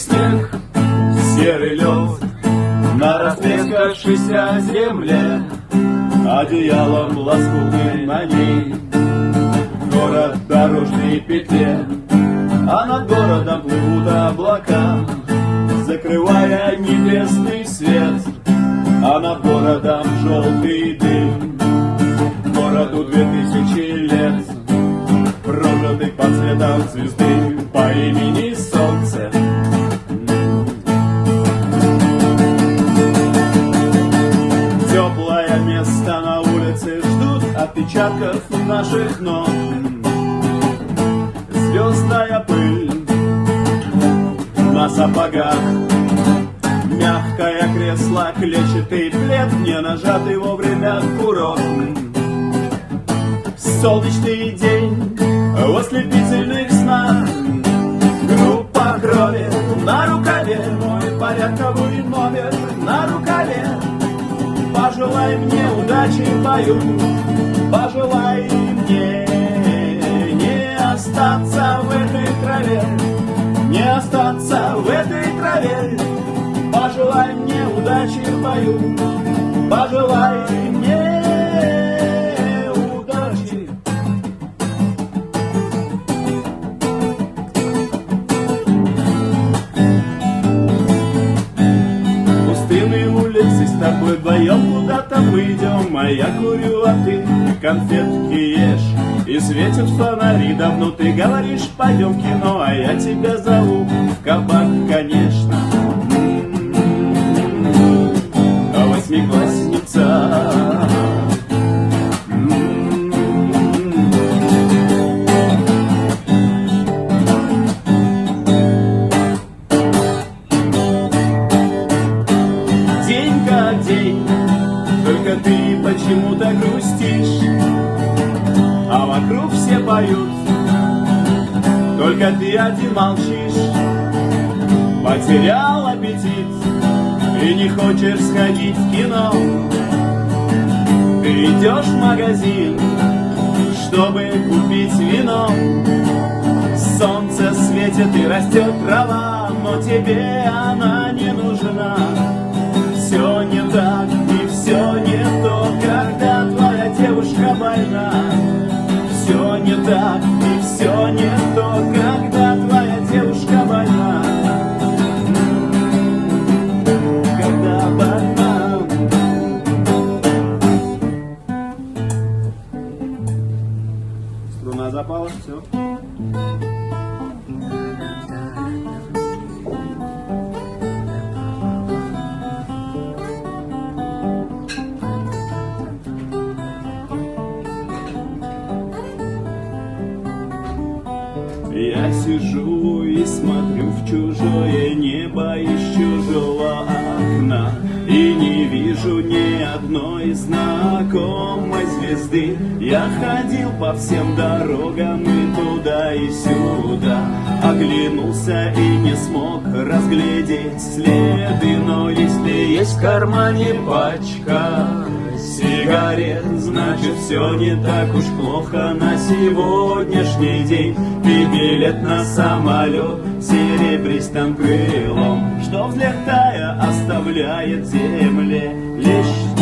снег, серый лед На растрескавшейся земле Одеялом лоскутным на ней. Город в дорожной петле А над городом плывут облака Закрывая небесный свет А над городом желтый дым. Городу две тысячи лет Прожитых под цветом звезды По имени наших ног. Звездная пыль на сапогах. Мягкое кресло, клетчатый плед Не нажатый вовремя курок. Солнечный день в ослепительных снах. Группа крови на рукаве Мой порядковый номер на рукаве. Пожелай мне удачи в бою Пожелай мне не остаться в этой траве Не остаться в этой траве. Пожелай мне удачи в бою Пожелай идем, а я курю, а ты конфетки ешь. И светят фонари, давно ты говоришь, пойдем в кино А я тебя зову в кабак, конечно. А восьмиклассница День как день, только ты почему-то грустишь, а вокруг все поют, только ты один молчишь. Потерял аппетит и не хочешь сходить в кино. Ты идешь в магазин, чтобы купить вино. Солнце светит и растет трава, но тебе она не нужна. Все не так и все не запала, все. Я сижу и смотрю в чужое небо из звезды. Я ходил по всем дорогам и туда и сюда. Оглянулся и не смог разглядеть следы Но если есть в кармане пачка сигарет Значит, все не так уж плохо на сегодняшний день. И билет на самолет серебристым крылом Что, взлетая, оставляет земле лишь